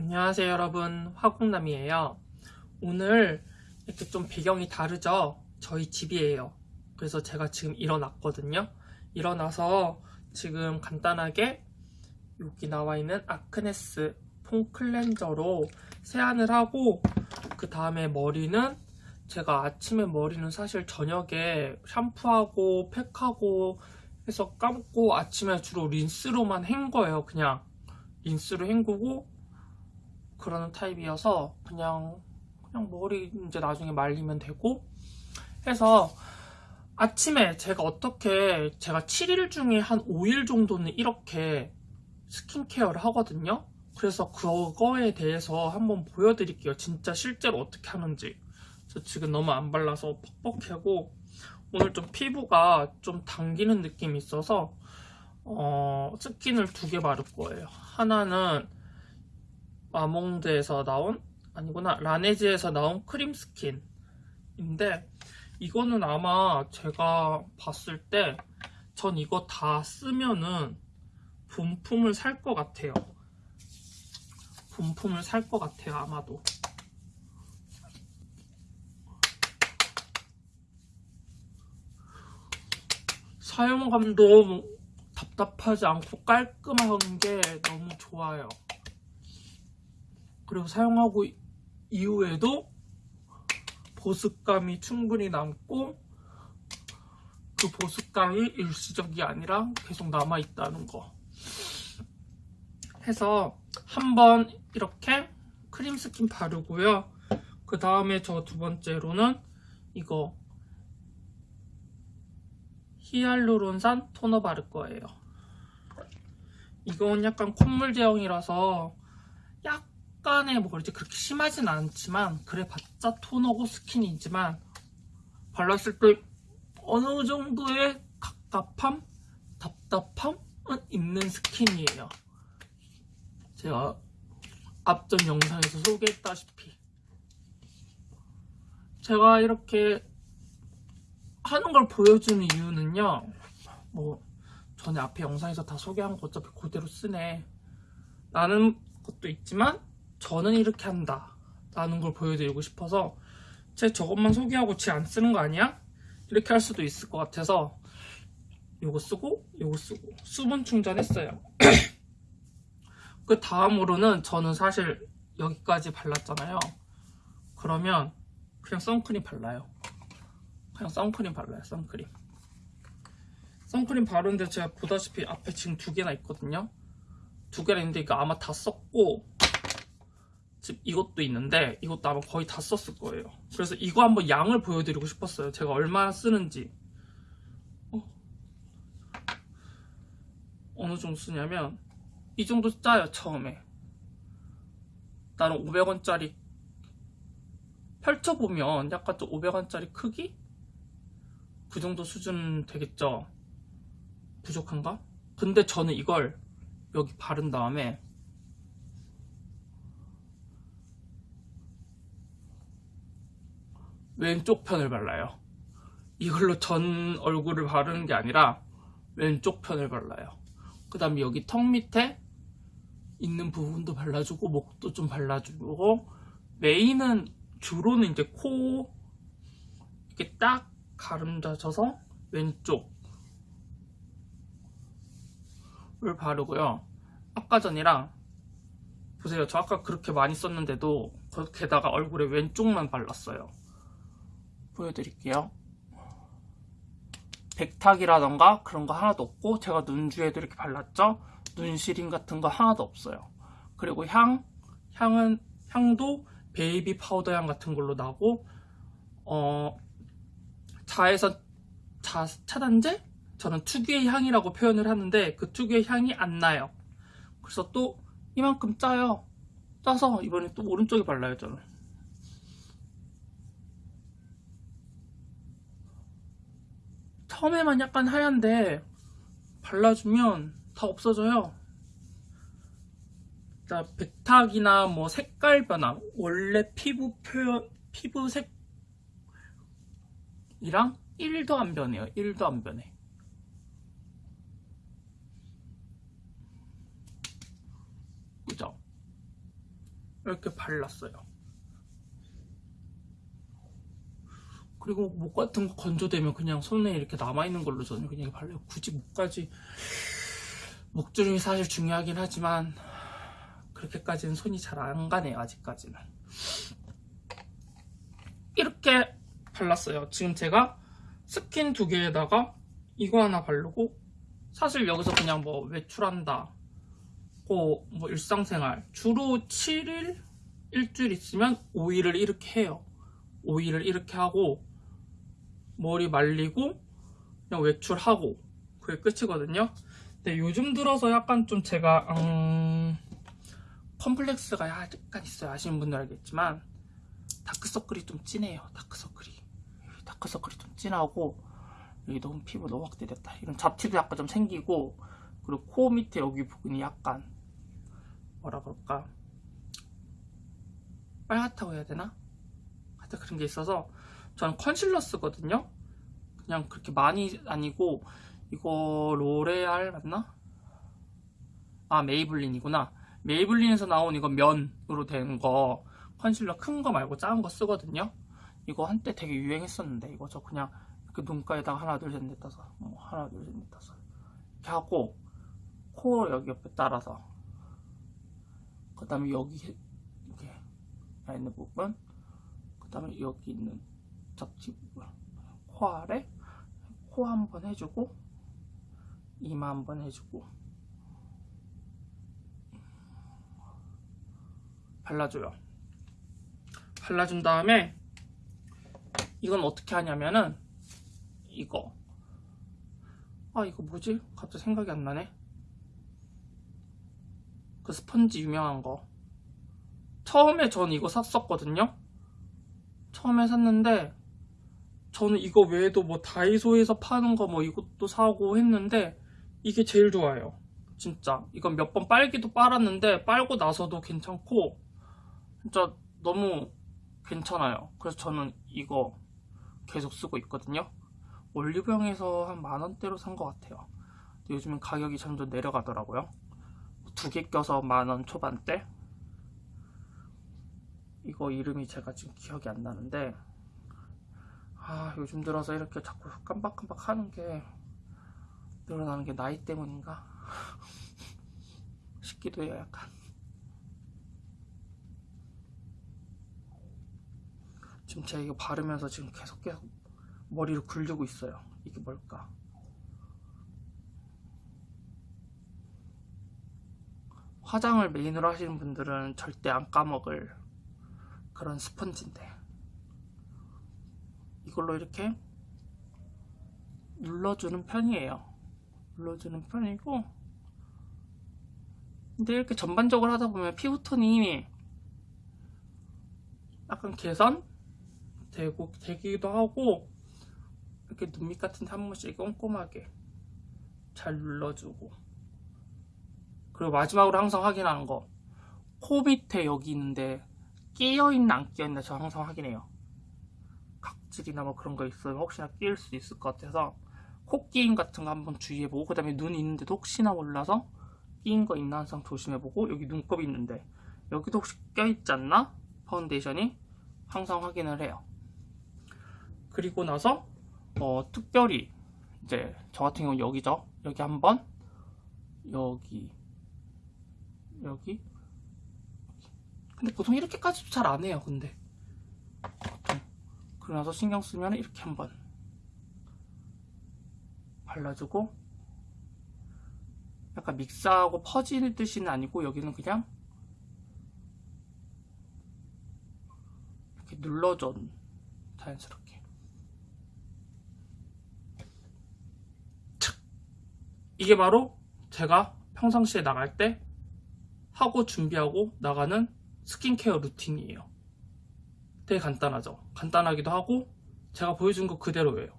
안녕하세요 여러분. 화공남이에요. 오늘 이렇게 좀 배경이 다르죠? 저희 집이에요. 그래서 제가 지금 일어났거든요. 일어나서 지금 간단하게 여기 나와 있는 아크네스 폼 클렌저로 세안을 하고 그 다음에 머리는 제가 아침에 머리는 사실 저녁에 샴푸하고 팩하고 해서 감고 아침에 주로 린스로만 헹 거예요 그냥. 린스로 헹구고 그러는 타입이어서 그냥 그냥 머리 이제 나중에 말리면 되고 해서 아침에 제가 어떻게 제가 7일 중에 한 5일 정도는 이렇게 스킨케어를 하거든요. 그래서 그거에 대해서 한번 보여드릴게요. 진짜 실제로 어떻게 하는지. 저 지금 너무 안 발라서 퍽퍽하고 오늘 좀 피부가 좀 당기는 느낌이 있어서 어, 스킨을 두 개 바를 거예요. 하나는 마몽드에서 나온 아니구나 라네즈에서 나온 크림 스킨인데 이거는 아마 제가 봤을 때 전 이거 다 쓰면은 본품을 살 것 같아요. 본품을 살 것 같아요 아마도. 사용감도 답답하지 않고 깔끔한 게 너무 좋아요 그리고 사용하고 이후에도 보습감이 충분히 남고 그 보습감이 일시적이 아니라 계속 남아있다는 거. 해서 한번 이렇게 크림 스킨 바르고요. 그 다음에 저 두 번째로는 이거 히알루론산 토너 바를 거예요. 이건 약간 콧물 제형이라서 약 간의 뭐 그렇지 그렇게 심하진 않지만 그래봤자 토너고 스킨이지만 발랐을 때 어느 정도의 갑갑함, 답답함은 있는 스킨이에요. 제가 앞전 영상에서 소개했다시피. 제가 이렇게 하는 걸 보여주는 이유는요. 뭐 전에 앞에 영상에서 다 소개한 거 어차피 그대로 쓰네. 라는 것도 있지만 저는 이렇게 한다. 라는 걸 보여드리고 싶어서 제 저것만 소개하고 지안 쓰는 거 아니야? 이렇게 할 수도 있을 것 같아서 요거 쓰고 요거 쓰고. 수분 충전했어요. 그 다음으로는 저는 사실 여기까지 발랐잖아요. 그러면 그냥 선크림 발라요. 그냥 선크림 발라요 선크림. 선크림 바르는데 제가 보다시피 앞에 지금 두 개나 있거든요. 두 개나 있는데 이거 아마 다 썼고 지금 이것도 있는데 이것도 아마 거의 다 썼을 거예요 그래서 이거 한번 양을 보여드리고 싶었어요 제가 얼마나 쓰는지 어? 어느 정도 쓰냐면 이 정도 짜요 처음에 나는 500원짜리 펼쳐보면 약간 좀 500원짜리 크기? 그 정도 수준 되겠죠 부족한가? 근데 저는 이걸 여기 바른 다음에 왼쪽 편을 발라요. 이걸로 전 얼굴을 바르는 게 아니라 왼쪽 편을 발라요. 그 다음에 여기 턱 밑에 있는 부분도 발라주고 목도 좀 발라주고 메인은 주로는 이제 코 이렇게 딱 가름다져서 왼쪽을 바르고요. 아까 전이랑 보세요. 저 아까 그렇게 많이 썼는데도 게다가 얼굴에 왼쪽만 발랐어요 보여드릴게요. 백탁이라던가 그런 거 하나도 없고 제가 눈 주위에도 이렇게 발랐죠? 눈 시림 같은 거 하나도 없어요. 그리고 향 향은 향도 베이비 파우더 향 같은 걸로 나고 어 자외선 자, 차단제? 저는 특유의 향이라고 표현을 하는데 그 특유의 향이 안 나요. 그래서 또 이만큼 짜요. 짜서 이번에 또 오른쪽에 발라요 저는 처음에만 약간 하얀데 발라주면 다 없어져요. 자, 백탁이나 뭐 색깔 변화 원래 피부 표현 피부 색 이랑 1도 안 변해요. 1도 안 변해. 그죠? 이렇게 발랐어요. 그리고 목 같은 거 건조되면 그냥 손에 이렇게 남아있는 걸로 저는 그냥 발라요. 굳이 목까지 목주름이 사실 중요하긴 하지만 그렇게까지는 손이 잘 안 가네요. 아직까지는. 이렇게 발랐어요. 지금 제가 스킨 두 개에다가 이거 하나 바르고 사실 여기서 그냥 뭐 외출한다 고 뭐 일상생활 주로 7일 일주일 있으면 5일을 이렇게 해요 5일을 이렇게 하고 머리 말리고 그냥 외출하고 그게 끝이거든요. 근데 요즘 들어서 약간 좀 제가 음, 컴플렉스가 약간 있어요. 아시는 분들 알겠지만 다크서클이 좀 진해요. 다크서클이. 다크서클이 좀 진하고 여기 너무 피부 너무 확대됐다. 이런 잡티도 약간 좀 생기고 그리고 코 밑에 여기 부분이 약간 뭐라 그럴까? 빨갛다고 해야 되나? 하여튼 그런 게 있어서 저는 컨실러 쓰거든요. 그냥 그렇게 많이 아니고 이거 로레알 맞나? 아 메이블린이구나. 메이블린에서 나온 이거 면으로 된 거 컨실러 큰 거 말고 작은 거 쓰거든요. 이거 한때 되게 유행했었는데 이거 저 그냥 이렇게 눈가에다가 하나 둘 셋 넷 다섯 어, 하나 둘 셋 넷 다섯. 이렇게 하고 코 여기 옆에 따라서. 그 다음에 여기 이렇게 있는 부분. 그 다음에 여기 있는 잡지 부분 코 아래 코 한 번 해주고 이마 한 번 해주고 발라줘요. 발라준 다음에 이건 어떻게 하냐면은 이거. 아 이거 뭐지? 갑자기 생각이 안 나네. 그 스펀지 유명한 거. 처음에 전 이거 샀었거든요? 처음에 샀는데 저는 이거 외에도 뭐 다이소에서 파는 거 뭐 이것도 사고 했는데 이게 제일 좋아요. 진짜. 이건 몇 번 빨기도 빨았는데 빨고 나서도 괜찮고 진짜 너무 괜찮아요. 그래서 저는 이거 계속 쓰고 있거든요. 올리브영에서 한 만원대로 산 것 같아요. 요즘엔 가격이 점점 내려가더라고요. 두 개 껴서 만원 초반대? 이거 이름이 제가 지금 기억이 안 나는데 아 요즘 들어서 이렇게 자꾸 깜빡깜빡 하는 게 늘어나는 게 나이 때문인가? 싶기도 해요 약간. 지금 제가 이거 바르면서 지금 계속 계속 머리를 굴리고 있어요. 이게 뭘까? 화장을 메인으로 하시는 분들은 절대 안 까먹을 그런 스펀지인데 이걸로 이렇게 눌러주는 편이에요. 눌러주는 편이고. 근데 이렇게 전반적으로 하다 보면 피부톤이 약간 개선 되고 되기도 하고 이렇게 눈밑 같은 데 한 번씩 꼼꼼하게 잘 눌러주고. 그리고 마지막으로 항상 확인하는 거. 코 밑에 여기 있는데 끼어있나 안 끼어있나 저 항상 확인해요 각질이나 뭐 그런 거 있으면 혹시나 끼일 수 있을 것 같아서 코 끼임 같은 거 한번 주의해보고 그 다음에 눈 있는데도 혹시나 몰라서 끼인 거 있나 항상 조심해보고 여기 눈곱이 있는데 여기도 혹시 껴있지 않나? 파운데이션이 항상 확인을 해요. 그리고 나서 어, 특별히 이제 저 같은 경우 여기죠. 여기 한번 여기 여기. 근데 보통 이렇게까지도 잘안 해요 근데 그러고 나서 신경 쓰면 이렇게 한번 발라주고 약간 믹스하고 퍼지는 뜻은 아니고 여기는 그냥 이렇게 눌러줘 자연스럽게 이게 바로 제가 평상시에 나갈 때 하고 준비하고 나가는 스킨케어 루틴이에요. 되게 간단하죠. 간단하기도 하고 제가 보여준 거 그대로예요.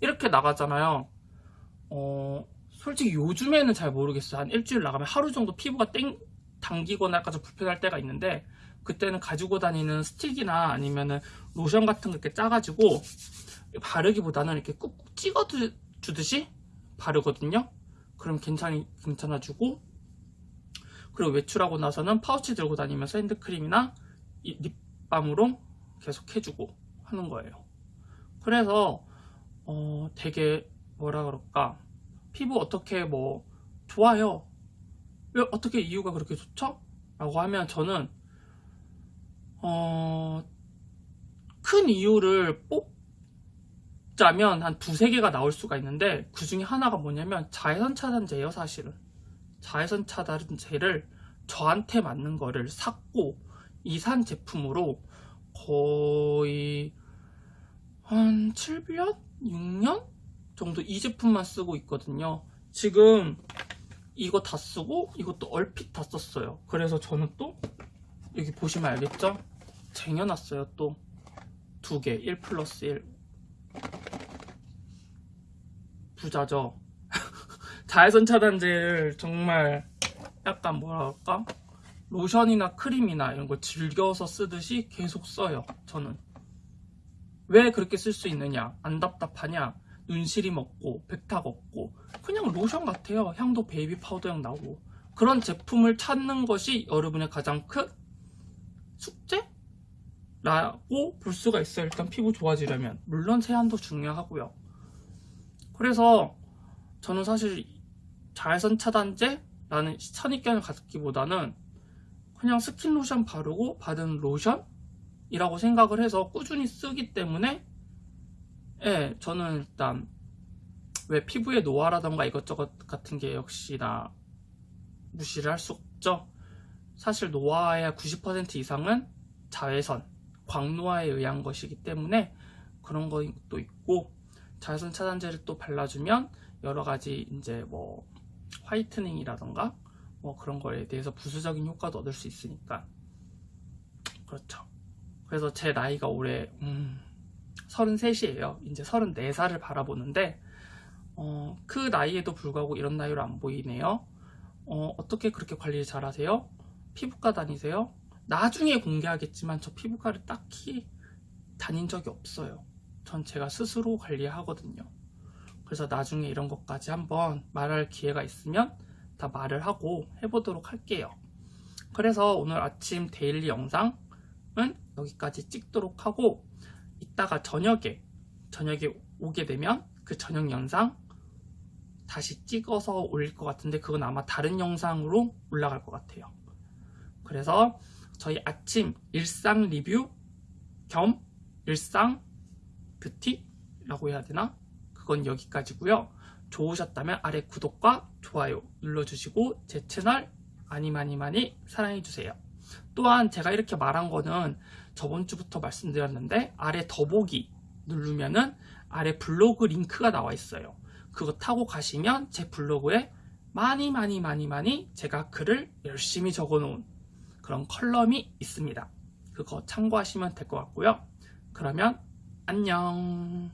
이렇게 나가잖아요. 어, 솔직히 요즘에는 잘 모르겠어요. 한 일주일 나가면 하루 정도 피부가 땡 당기거나 약간 좀 불편할 때가 있는데 그때는 가지고 다니는 스틱이나 아니면은 로션 같은 거 이렇게 짜가지고 바르기보다는 이렇게 꾹꾹 찍어 주듯이 바르거든요. 그럼 괜찮이, 괜찮아지고 그리고 외출하고 나서는 파우치 들고 다니면서 핸드크림이나 이 립밤으로 계속 해주고 하는 거예요. 그래서 어 되게 뭐라 그럴까 피부 어떻게 뭐 좋아요. 왜 어떻게 이유가 그렇게 좋죠? 라고 하면 저는 어, 큰 이유를 뽑자면 한 두세 개가 나올 수가 있는데 그 중에 하나가 뭐냐면 자외선 차단제예요 사실은 자외선 차단제를 저한테 맞는 거를 샀고 이산 제품으로 거의 한 7년? 6년? 정도 이 제품만 쓰고 있거든요 지금 이거 다 쓰고 이것도 얼핏 다 썼어요 그래서 저는 또 여기 보시면 알겠죠? 쟁여놨어요 또 두 개, 1 플러스 1 부자죠 자외선 차단제를 정말 약간 뭐라 할까 로션이나 크림이나 이런 걸 즐겨서 쓰듯이 계속 써요 저는. 왜 그렇게 쓸 수 있느냐 안 답답하냐 눈시림 없고 백탁 없고 그냥 로션 같아요. 향도 베이비 파우더 향 나고. 그런 제품을 찾는 것이 여러분의 가장 큰 숙제 라고 볼 수가 있어요. 일단 피부 좋아지려면. 물론 세안도 중요하고요. 그래서 저는 사실 자외선 차단제라는 선입견을 갖기보다는 그냥 스킨 로션 바르고 바르는 로션이라고 생각을 해서 꾸준히 쓰기 때문에 예, 저는 일단 왜 피부에 노화라던가 이것저것 같은 게 역시나 무시를 할 수 없죠. 사실 노화의 90% 이상은 자외선, 광노화에 의한 것이기 때문에 그런 것도 있고 자외선 차단제를 또 발라주면 여러 가지 이제 뭐 화이트닝이라던가 뭐 그런 거에 대해서 부수적인 효과도 얻을 수 있으니까 그렇죠. 그래서 제 나이가 올해 음, 33이에요. 이제 34살을 바라보는데 어, 그 나이에도 불구하고 이런 나이로 안 보이네요. 어, 어떻게 그렇게 관리를 잘 하세요? 피부과 다니세요? 나중에 공개하겠지만 저 피부과를 딱히 다닌 적이 없어요. 전 제가 스스로 관리하거든요. 그래서 나중에 이런 것까지 한번 말할 기회가 있으면 다 말을 하고 해보도록 할게요. 그래서 오늘 아침 데일리 영상은 여기까지 찍도록 하고 이따가 저녁에 저녁에 오게 되면 그 저녁 영상 다시 찍어서 올릴 것 같은데 그건 아마 다른 영상으로 올라갈 것 같아요 그래서 저희 아침 일상 리뷰 겸 일상 뷰티라고 해야 되나? 그건 여기까지고요 좋으셨다면 아래 구독과 좋아요 눌러주시고 제 채널 많이 많이 많이 사랑해주세요 또한 제가 이렇게 말한 거는 저번 주부터 말씀드렸는데 아래 더보기 누르면은 아래 블로그 링크가 나와 있어요. 그거 타고 가시면 제 블로그에 많이 많이 많이 많이 제가 글을 열심히 적어 놓은 그런 컬럼이 있습니다. 그거 참고하시면 될 것 같고요. 그러면 안녕